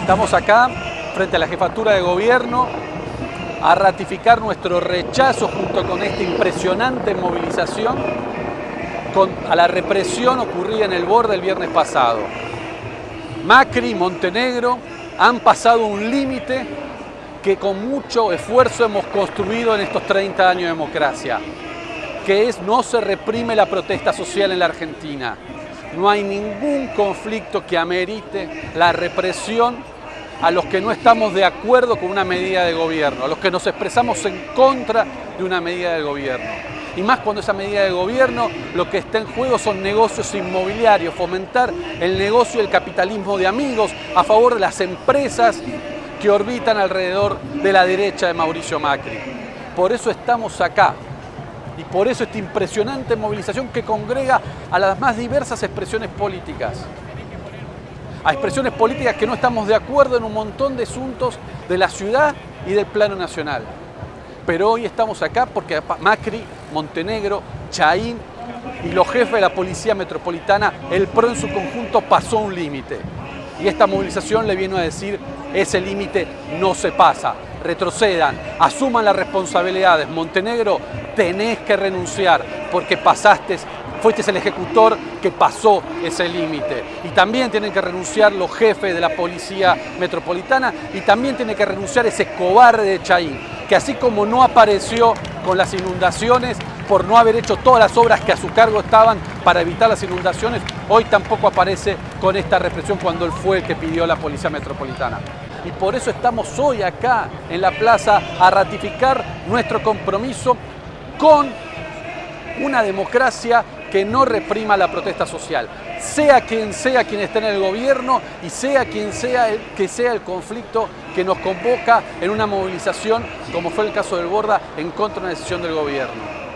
Estamos acá frente a la jefatura de gobierno a ratificar nuestro rechazo junto con esta impresionante movilización a la represión ocurrida en el borde el viernes pasado. Macri y Montenegro han pasado un límite que con mucho esfuerzo hemos construido en estos 30 años de democracia, que es no se reprime la protesta social en la Argentina. No hay ningún conflicto que amerite la represión a los que no estamos de acuerdo con una medida de gobierno, a los que nos expresamos en contra de una medida de gobierno. Y más cuando esa medida de gobierno lo que está en juego son negocios inmobiliarios, fomentar el negocio y el capitalismo de amigos a favor de las empresas que orbitan alrededor de la derecha de Mauricio Macri. Por eso estamos acá, y por eso esta impresionante movilización que congrega a las más diversas expresiones políticas a expresiones políticas que no estamos de acuerdo en un montón de asuntos de la ciudad y del plano nacional. Pero hoy estamos acá porque Macri, Montenegro, Chaín y los jefes de la Policía Metropolitana, el PRO en su conjunto pasó un límite. Y esta movilización le viene a decir, ese límite no se pasa, retrocedan, asuman las responsabilidades. Montenegro, tenés que renunciar porque pasaste fuiste el ejecutor que pasó ese límite. Y también tienen que renunciar los jefes de la policía metropolitana y también tiene que renunciar ese cobarde de Chaín, que así como no apareció con las inundaciones por no haber hecho todas las obras que a su cargo estaban para evitar las inundaciones, hoy tampoco aparece con esta represión cuando él fue el que pidió la policía metropolitana. Y por eso estamos hoy acá en la plaza a ratificar nuestro compromiso con una democracia que no reprima la protesta social, sea quien sea quien esté en el gobierno y sea quien sea el, que sea el conflicto que nos convoca en una movilización, como fue el caso del Borda, en contra de una decisión del gobierno.